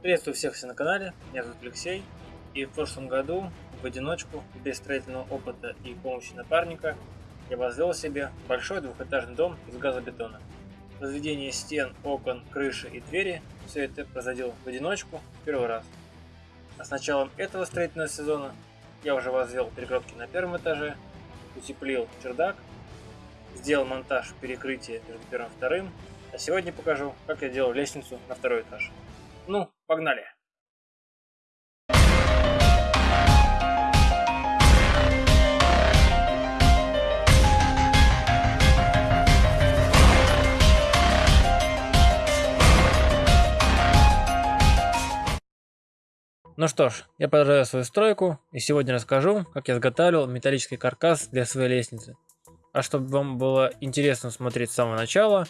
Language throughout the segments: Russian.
Приветствую всех все на канале, меня зовут Алексей, и в прошлом году в одиночку, без строительного опыта и помощи напарника, я возвел себе большой двухэтажный дом из газобетона. Возведение стен, окон, крыши и двери – все это производил в одиночку в первый раз. А с началом этого строительного сезона я уже возвел перегородки на первом этаже, утеплил чердак, сделал монтаж перекрытия между первым и вторым, а сегодня покажу, как я делал лестницу на второй этаж. Ну, погнали! Ну что ж, я продолжаю свою стройку и сегодня расскажу, как я изготавливал металлический каркас для своей лестницы. А чтобы вам было интересно смотреть с самого начала,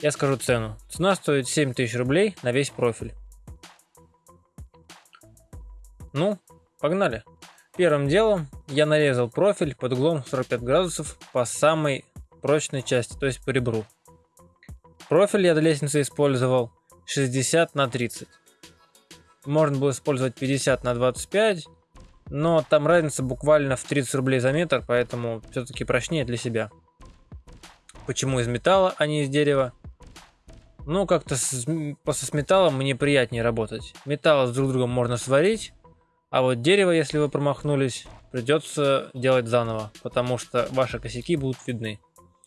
я скажу цену. Цена стоит 7000 рублей на весь профиль. Ну, погнали. Первым делом я нарезал профиль под углом 45 градусов по самой прочной части, то есть по ребру. Профиль я для лестницы использовал 60 на 30. Можно было использовать 50 на 25, но там разница буквально в 30 рублей за метр, поэтому все-таки прочнее для себя. Почему из металла, а не из дерева? Ну, как-то с, с металлом мне приятнее работать. Металл с друг другом можно сварить, а вот дерево, если вы промахнулись, придется делать заново, потому что ваши косяки будут видны.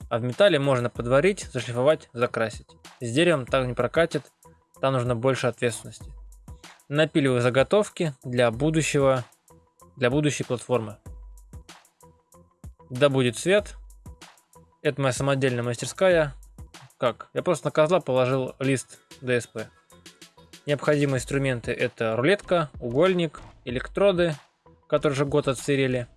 А в металле можно подварить, зашлифовать, закрасить. С деревом так не прокатит, там нужно больше ответственности. Напиливаю заготовки для будущего, для будущей платформы. Да будет свет. Это моя самодельная мастерская. Как? Я просто на козла положил лист ДСП. Необходимые инструменты это рулетка, угольник, электроды, которые уже год отсырели,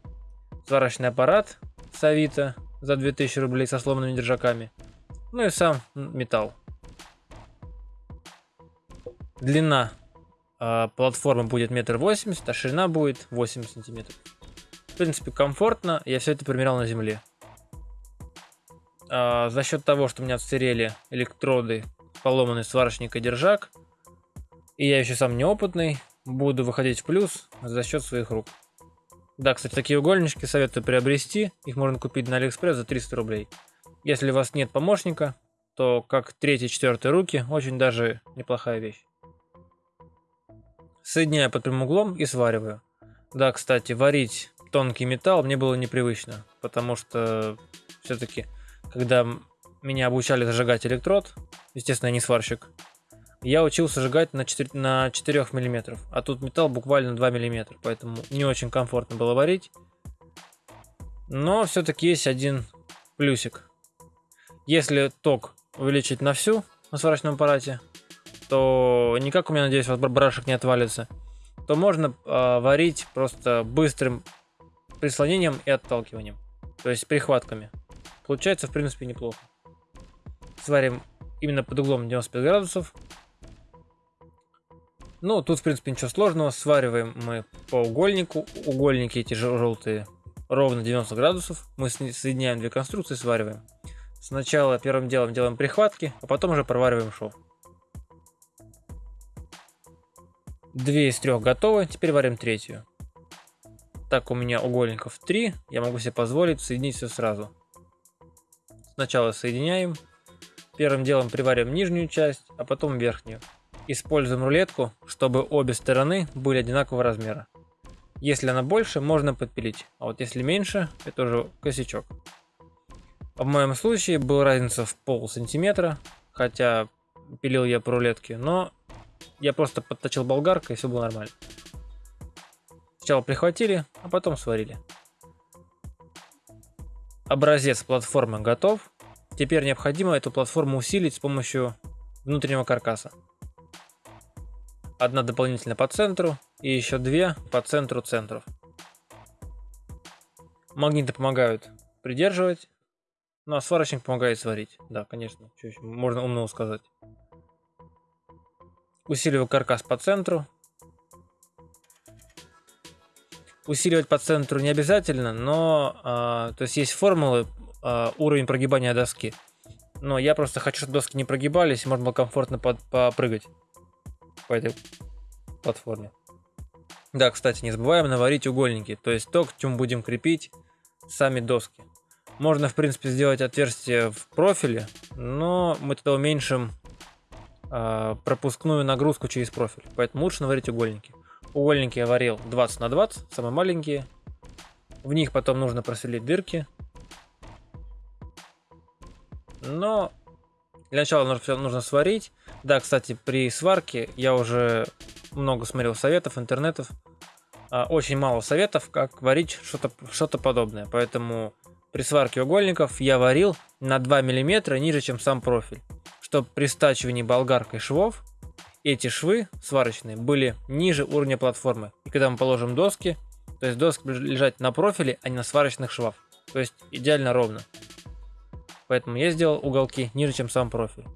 сварочный аппарат с Авито за 2000 рублей со сломанными держаками, ну и сам металл. Длина э, платформы будет метр восемьдесят, а ширина будет 8 сантиметров. В принципе, комфортно, я все это примерял на земле. Э, за счет того, что у меня отсырели электроды, поломанный сварочник и держак, и я еще сам неопытный, буду выходить в плюс за счет своих рук. Да, кстати, такие угольнички советую приобрести. Их можно купить на Алиэкспресс за 300 рублей. Если у вас нет помощника, то как третьи-четвертые руки очень даже неплохая вещь. Соединяю под прямым углом и свариваю. Да, кстати, варить тонкий металл мне было непривычно, потому что все-таки, когда меня обучали зажигать электрод, естественно, я не сварщик, я учился сжигать на 4, на 4 мм, а тут металл буквально 2 мм, поэтому не очень комфортно было варить. Но все-таки есть один плюсик. Если ток увеличить на всю на сварочном аппарате, то никак у меня, надеюсь, вот барашек не отвалится, то можно э, варить просто быстрым прислонением и отталкиванием, то есть прихватками. Получается, в принципе, неплохо. Сварим именно под углом 95 градусов, ну, тут, в принципе, ничего сложного. Свариваем мы по угольнику. Угольники эти желтые ровно 90 градусов. Мы соединяем две конструкции, свариваем. Сначала первым делом делаем прихватки, а потом уже провариваем шов. Две из трех готовы, теперь варим третью. Так, у меня угольников 3, я могу себе позволить соединить все сразу. Сначала соединяем, первым делом приварим нижнюю часть, а потом верхнюю. Используем рулетку, чтобы обе стороны были одинакового размера. Если она больше, можно подпилить, а вот если меньше, это уже косячок. В моем случае была разница в пол сантиметра, хотя пилил я по рулетке, но я просто подточил болгаркой и все было нормально. Сначала прихватили, а потом сварили. Образец платформы готов. Теперь необходимо эту платформу усилить с помощью внутреннего каркаса. Одна дополнительно по центру и еще две по центру центров. Магниты помогают придерживать, ну а сварочник помогает сварить. Да, конечно, что еще можно умного сказать. Усиливаю каркас по центру. Усиливать по центру не обязательно, но а, то есть есть формулы а, уровень прогибания доски. Но я просто хочу, чтобы доски не прогибались, можно было комфортно под, попрыгать по этой платформе. Да, кстати, не забываем наварить угольники, то есть то, к чему будем крепить сами доски. Можно, в принципе, сделать отверстие в профиле, но мы тогда уменьшим э, пропускную нагрузку через профиль. Поэтому лучше наварить угольники. Угольники я варил 20 на 20, самые маленькие. В них потом нужно просверлить дырки. Но для начала нужно, нужно сварить. Да, кстати, при сварке я уже много смотрел советов, интернетов. А, очень мало советов, как варить что-то что, -то, подобное. Поэтому при сварке угольников я варил на 2 мм ниже, чем сам профиль. Чтобы при стачивании болгаркой швов эти швы сварочные были ниже уровня платформы. И когда мы положим доски, то есть доски лежать на профиле, а не на сварочных швах. То есть идеально ровно. Поэтому я сделал уголки ниже, чем сам профиль.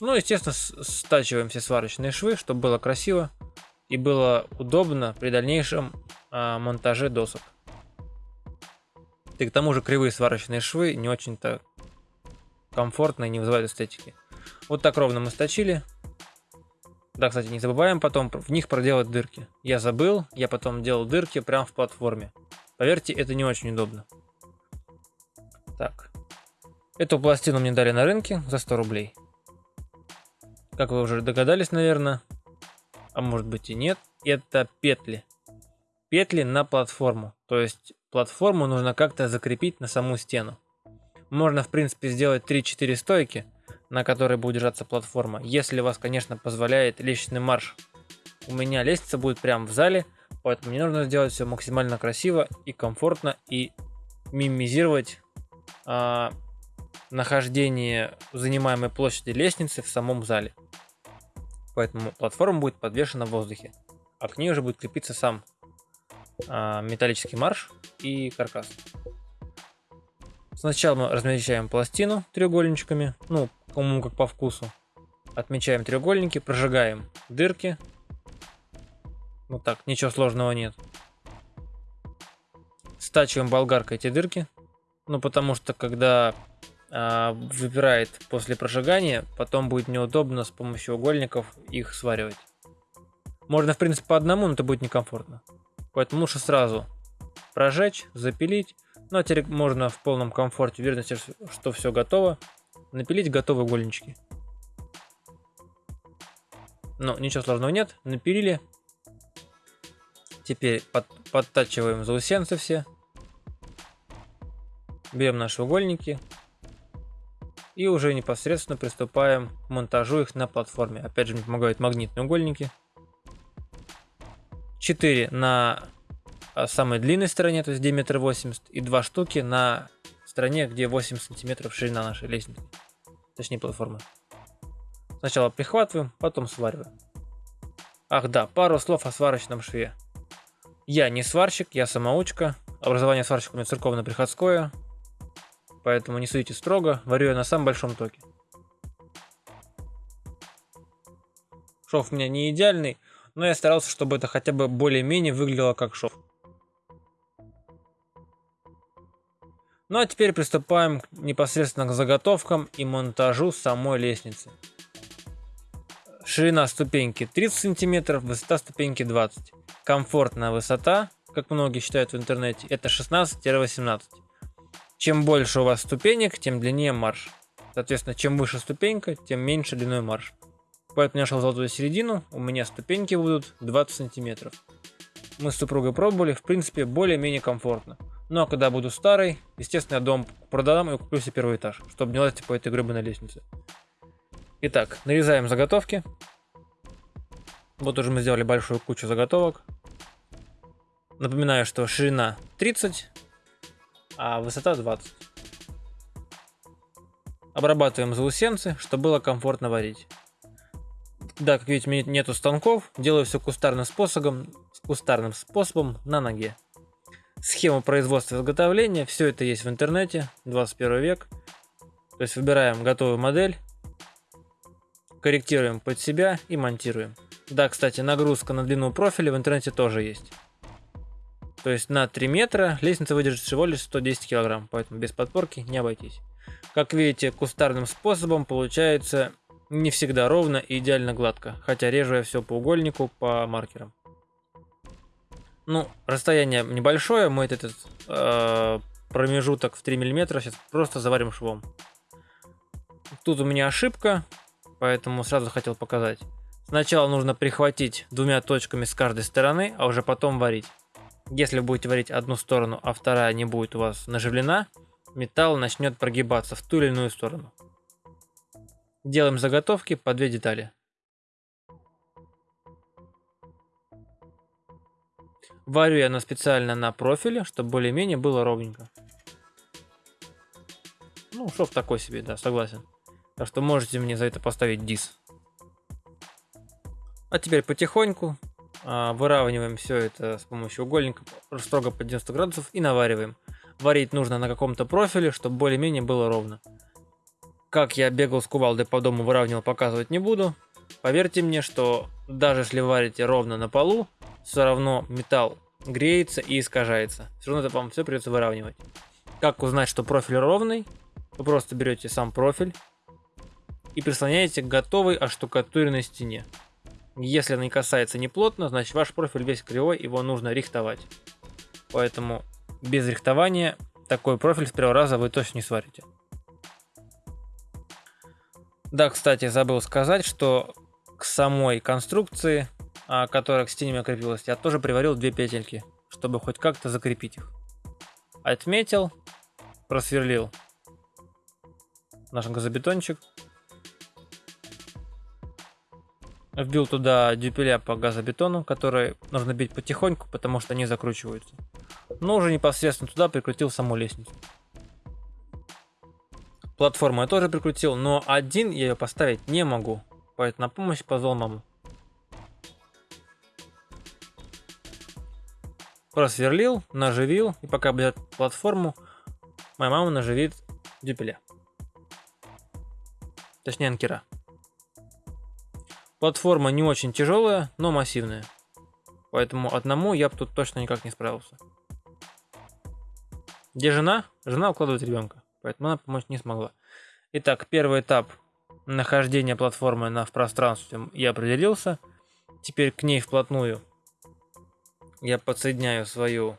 Ну, естественно, стачиваем все сварочные швы, чтобы было красиво и было удобно при дальнейшем а, монтаже досок. И к тому же кривые сварочные швы не очень-то комфортно и не вызывают эстетики. Вот так ровно мы сточили. Да, кстати, не забываем потом в них проделать дырки. Я забыл, я потом делал дырки прямо в платформе. Поверьте, это не очень удобно. Так. Эту пластину мне дали на рынке за 100 рублей. Как вы уже догадались, наверное, а может быть и нет, это петли. Петли на платформу. То есть платформу нужно как-то закрепить на саму стену. Можно, в принципе, сделать 3-4 стойки, на которой будет держаться платформа, если вас, конечно, позволяет лестничный марш. У меня лестница будет прямо в зале, поэтому мне нужно сделать все максимально красиво и комфортно и минимизировать а, нахождение занимаемой площади лестницы в самом зале. Поэтому платформа будет подвешена в воздухе, а к ней уже будет крепиться сам а, металлический марш и каркас. Сначала мы размещаем пластину треугольничками, ну, кому как по вкусу. Отмечаем треугольники, прожигаем дырки. Вот так, ничего сложного нет. Стачиваем болгаркой эти дырки. Ну, потому что когда выпирает после прожигания, потом будет неудобно с помощью угольников их сваривать. Можно, в принципе, по одному, но это будет некомфортно. Поэтому лучше сразу прожечь, запилить. Ну а теперь можно в полном комфорте, уверенности, что все готово, напилить готовые угольнички. Но ничего сложного нет, напилили. Теперь под, подтачиваем заусенцы все. Берем наши угольники, и уже непосредственно приступаем к монтажу их на платформе. Опять же, мне помогают магнитные угольники. 4 на а, самой длинной стороне, то есть диаметр 80, и 2 штуки на стороне, где 8 сантиметров ширина нашей лестницы, точнее платформы. Сначала прихватываем, потом свариваем. Ах да, пару слов о сварочном шве. Я не сварщик, я самоучка. Образование сварщика у меня церковно-приходское поэтому не судите строго, варю я на самом большом токе. Шов у меня не идеальный, но я старался, чтобы это хотя бы более-менее выглядело как шов. Ну а теперь приступаем непосредственно к заготовкам и монтажу самой лестницы. Ширина ступеньки 30 сантиметров, высота ступеньки 20. Комфортная высота, как многие считают в интернете, это 16-18. Чем больше у вас ступенек, тем длиннее марш. Соответственно, чем выше ступенька, тем меньше длиной марш. Поэтому я шел в золотую середину, у меня ступеньки будут 20 сантиметров. Мы с супругой пробовали, в принципе, более-менее комфортно. Ну а когда буду старый, естественно, я дом продам и куплю себе первый этаж, чтобы не лазить по этой гребаной лестнице. Итак, нарезаем заготовки. Вот уже мы сделали большую кучу заготовок. Напоминаю, что ширина 30, а высота 20. Обрабатываем заусенцы, чтобы было комфортно варить. Да, как видите, нету станков, делаю все кустарным способом, кустарным способом на ноге. Схема производства и изготовления, все это есть в интернете, 21 век. То есть выбираем готовую модель, корректируем под себя и монтируем. Да, кстати, нагрузка на длину профиля в интернете тоже есть. То есть на 3 метра лестница выдержит всего лишь 110 килограмм, поэтому без подпорки не обойтись. Как видите, кустарным способом получается Не всегда ровно и идеально гладко, хотя режу я все по угольнику, по маркерам. Ну, расстояние небольшое, мы этот э, промежуток в 3 мм сейчас просто заварим швом. Тут у меня ошибка, поэтому сразу хотел показать. Сначала нужно прихватить двумя точками с каждой стороны, а уже потом варить. Если будете варить одну сторону, а вторая не будет у вас наживлена, металл начнет прогибаться в ту или иную сторону. Делаем заготовки по две детали. Варю я на специально на профиле, чтобы более-менее было ровненько. Ну, шов такой себе, да, согласен. Так что можете мне за это поставить дис. А теперь потихоньку выравниваем все это с помощью угольника строго по 90 градусов и навариваем. Варить нужно на каком-то профиле, чтобы более-менее было ровно. Как я бегал с кувалдой по дому, выравнивал, показывать не буду. Поверьте мне, что даже если варите ровно на полу, все равно металл греется и искажается. Все равно это вам все придется выравнивать. Как узнать, что профиль ровный? Вы просто берете сам профиль и прислоняете к готовой оштукатуренной стене. Если она не касается неплотно, значит ваш профиль весь кривой, его нужно рихтовать. Поэтому без рихтования такой профиль с первого раза вы точно не сварите. Да, кстати, забыл сказать, что к самой конструкции, а, которая к стене крепилась, я тоже приварил две петельки, чтобы хоть как-то закрепить их. Отметил, просверлил наш газобетончик. Вбил туда дюпеля по газобетону, которые нужно бить потихоньку, потому что они закручиваются. Но уже непосредственно туда прикрутил саму лестницу. Платформу я тоже прикрутил, но один я ее поставить не могу. Поэтому на помощь позвал маму. Просверлил, наживил, и пока будет платформу, моя мама наживит дюпеля. Точнее анкера. Платформа не очень тяжелая, но массивная. Поэтому одному я бы тут точно никак не справился. Где жена? Жена укладывает ребенка поэтому она помочь не смогла. Итак, первый этап нахождения платформы на в пространстве я определился. Теперь к ней вплотную я подсоединяю свою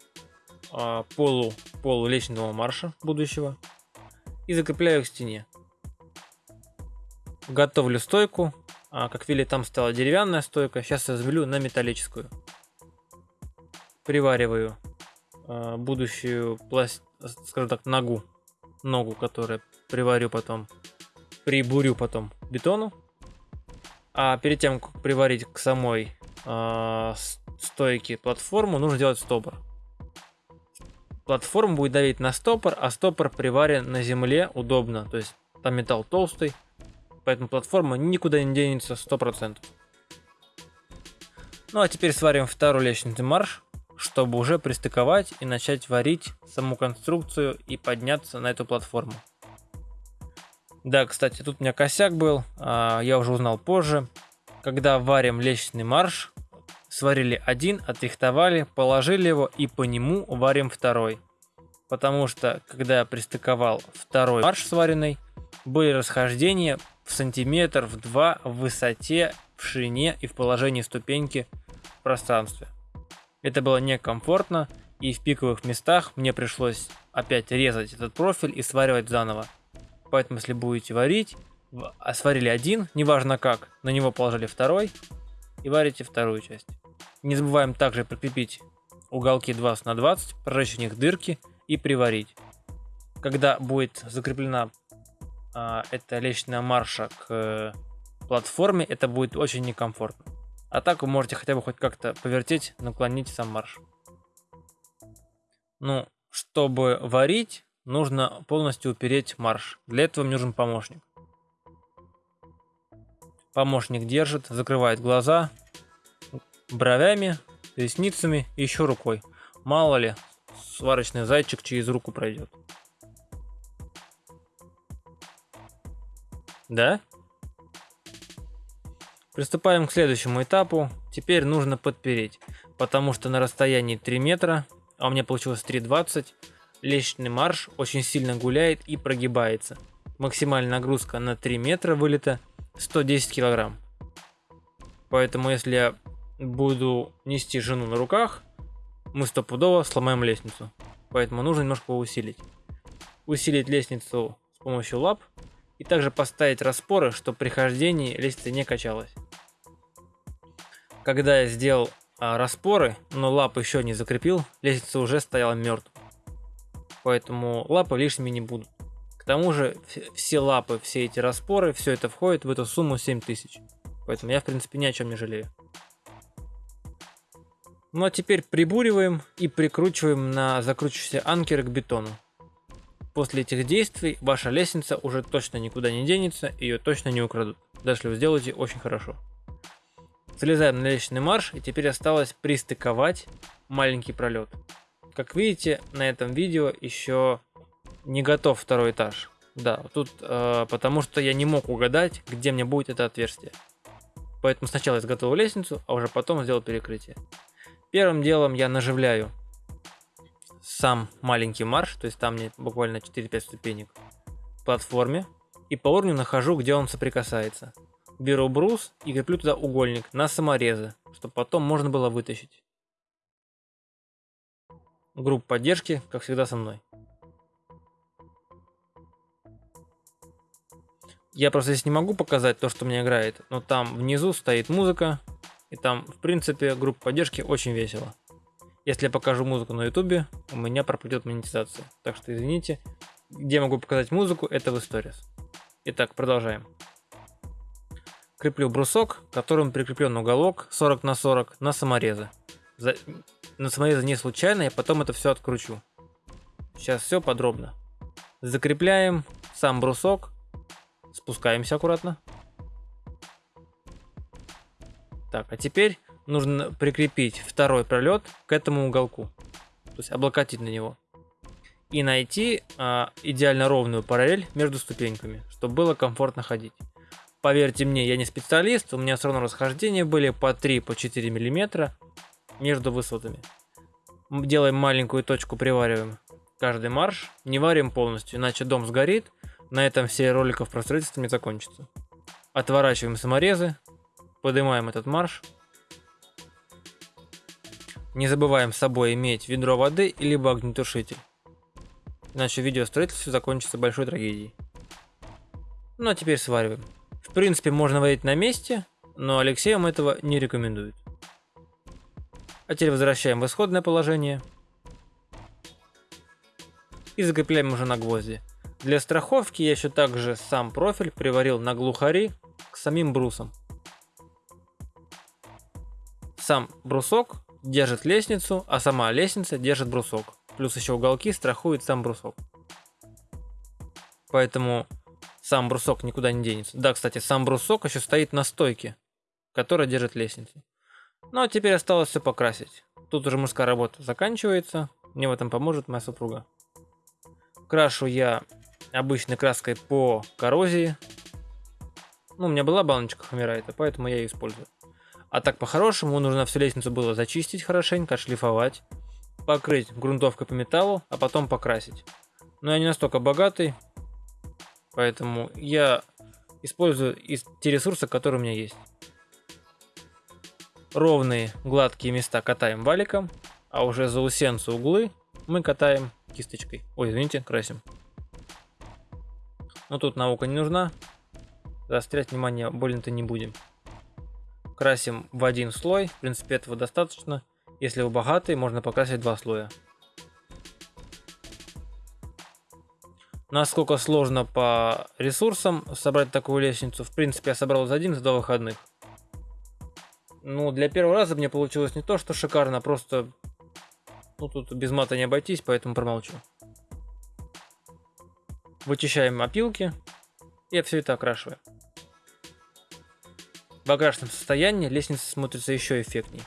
э, полу, полу лестничного марша будущего и закрепляю к стене. Готовлю стойку. А, как видели, там стала деревянная стойка. Сейчас заменю на металлическую. Привариваю э, будущую пласт, скажем так, ногу ногу, которую приварю потом, прибурю потом бетону. А перед тем, как приварить к самой э, стойке платформу, нужно делать стопор. Платформа будет давить на стопор, а стопор приварен на земле удобно. То есть там металл толстый, поэтому платформа никуда не денется 100%. Ну а теперь сварим второй лестничный марш чтобы уже пристыковать и начать варить саму конструкцию и подняться на эту платформу. Да, кстати, тут у меня косяк был, а, я уже узнал позже. Когда варим лестничный марш, сварили один, отрихтовали, положили его и по нему варим второй. Потому что, когда я пристыковал второй марш сваренный, были расхождения в сантиметр, в два в высоте, в ширине и в положении ступеньки в пространстве. Это было некомфортно, и в пиковых местах мне пришлось опять резать этот профиль и сваривать заново. Поэтому если будете варить, а сварили один, неважно как, на него положили второй и варите вторую часть. Не забываем также прикрепить уголки 20 на 20, прожечь в них дырки и приварить. Когда будет закреплена а, эта лестничная марша к э, платформе, это будет очень некомфортно. А так вы можете хотя бы хоть как-то повертеть, наклонить сам марш. Ну, чтобы варить, нужно полностью упереть марш. Для этого мне нужен помощник. Помощник держит, закрывает глаза бровями, ресницами и еще рукой. Мало ли, сварочный зайчик через руку пройдет. Да? Приступаем к следующему этапу. Теперь нужно подпереть, потому что на расстоянии 3 метра, а у меня получилось 3,20, лестничный марш очень сильно гуляет и прогибается. Максимальная нагрузка на 3 метра вылета 110 килограмм. Поэтому если я буду нести жену на руках, мы стопудово сломаем лестницу. Поэтому нужно немножко усилить. Усилить лестницу с помощью лап и также поставить распоры, чтобы при хождении лестница не качалась. Когда я сделал а, распоры, но лап еще не закрепил, лестница уже стояла мертвой. Поэтому лапы лишними не будут. К тому же все лапы, все эти распоры, все это входит в эту сумму 7000. Поэтому я в принципе ни о чем не жалею. Ну а теперь прибуриваем и прикручиваем на закручивающийся анкер к бетону. После этих действий ваша лестница уже точно никуда не денется, ее точно не украдут. Даже если вы сделаете очень хорошо. Залезаем на лестничный марш и теперь осталось пристыковать маленький пролет. Как видите, на этом видео еще не готов второй этаж. Да, тут э, потому что я не мог угадать, где мне будет это отверстие. Поэтому сначала изготовил лестницу, а уже потом сделал перекрытие. Первым делом я наживляю сам маленький марш, то есть там мне буквально 4-5 ступенек платформе. И по уровню нахожу, где он соприкасается. Беру брус и креплю туда угольник на саморезы, чтобы потом можно было вытащить. Группа поддержки, как всегда, со мной. Я просто здесь не могу показать то, что меня играет, но там внизу стоит музыка, и там, в принципе, группа поддержки очень весело. Если я покажу музыку на ютубе, у меня пропадет монетизация. Так что извините, где могу показать музыку, это в Stories. Итак, продолжаем. Креплю брусок, которым прикреплен уголок 40 на 40 на саморезы. За... На саморезы не случайно, я потом это все откручу. Сейчас все подробно. Закрепляем сам брусок Спускаемся аккуратно. Так, а теперь нужно прикрепить второй пролет к этому уголку. То есть облокотить на него. И найти а, идеально ровную параллель между ступеньками, чтобы было комфортно ходить. Поверьте мне, я не специалист, у меня все равно расхождения были по 3-4 по миллиметра между высотами. Делаем маленькую точку, привариваем каждый марш, не варим полностью, иначе дом сгорит, на этом все роликов про строительство не закончатся. Отворачиваем саморезы, поднимаем этот марш. Не забываем с собой иметь ведро воды или огнетушитель. Иначе видео строительства закончится большой трагедией. Ну а теперь свариваем. В принципе можно варить на месте, но Алексей вам этого не рекомендует. А теперь возвращаем в исходное положение. И закрепляем уже на гвозди. Для страховки я еще также сам профиль приварил на глухари к самим брусам. Сам брусок держит лестницу, а сама лестница держит брусок. Плюс еще уголки страхует сам брусок. Поэтому сам брусок никуда не денется. Да, кстати, сам брусок еще стоит на стойке, которая держит лестницу. Ну а теперь осталось все покрасить. Тут уже мужская работа заканчивается. Мне в этом поможет моя супруга. Крашу я обычной краской по коррозии. Ну, у меня была баночка Хамирайта, поэтому я ее использую. А так по-хорошему нужно всю лестницу было зачистить хорошенько, отшлифовать, покрыть грунтовкой по металлу, а потом покрасить. Но я не настолько богатый, поэтому я использую те ресурсы, которые у меня есть. Ровные гладкие места катаем валиком, а уже заусенцы углы мы катаем кисточкой. Ой, извините, красим. Но тут наука не нужна. Заострять внимание больно-то не будем. Красим в один слой. В принципе, этого достаточно. Если вы богатый, можно покрасить два слоя. Насколько сложно по ресурсам собрать такую лестницу. В принципе, я собрал за один, за два выходных. Ну, для первого раза мне получилось не то, что шикарно, просто... Ну, тут без мата не обойтись, поэтому промолчу. Вычищаем опилки и все это окрашиваем. Окрашенном состоянии лестница смотрится еще эффектней.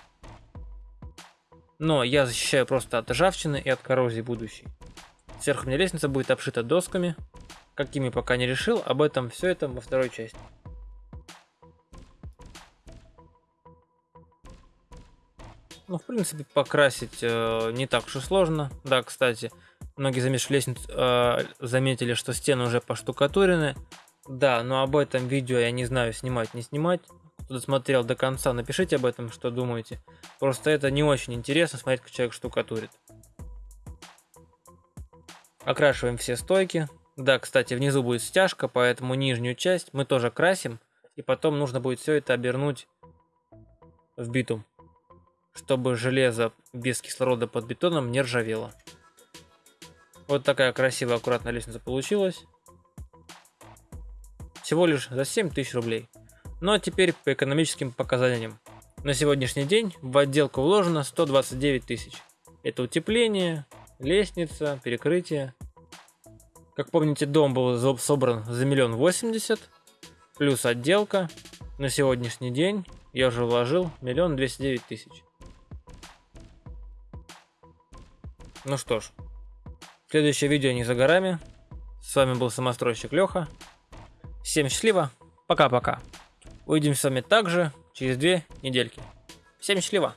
Но я защищаю просто от ржавчины и от коррозии будущей. Сверху меня лестница будет обшита досками. Какими пока не решил, об этом все это во второй части. Ну, в принципе, покрасить э, не так уж и сложно. Да, кстати, многие замешивали лестницу, э, заметили, что стены уже поштукатурены. Да, но об этом видео я не знаю, снимать, не снимать. Кто досмотрел до конца, напишите об этом, что думаете. Просто это не очень интересно смотреть, как человек штукатурит. Окрашиваем все стойки. Да, кстати, внизу будет стяжка, поэтому нижнюю часть мы тоже красим. И потом нужно будет все это обернуть в битум, чтобы железо без кислорода под бетоном не ржавело. Вот такая красивая, аккуратная лестница получилась. Всего лишь за 7 тысяч рублей. Ну а теперь по экономическим показаниям. На сегодняшний день в отделку вложено 129 тысяч. Это утепление, лестница, перекрытие. Как помните, дом был собран за миллион восемьдесят, плюс отделка. На сегодняшний день я уже вложил миллион двести девять тысяч. Ну что ж, следующее видео не за горами. С вами был самостройщик Леха. Всем счастливо, пока-пока. Увидимся с вами также через две недельки. Всем счастливо!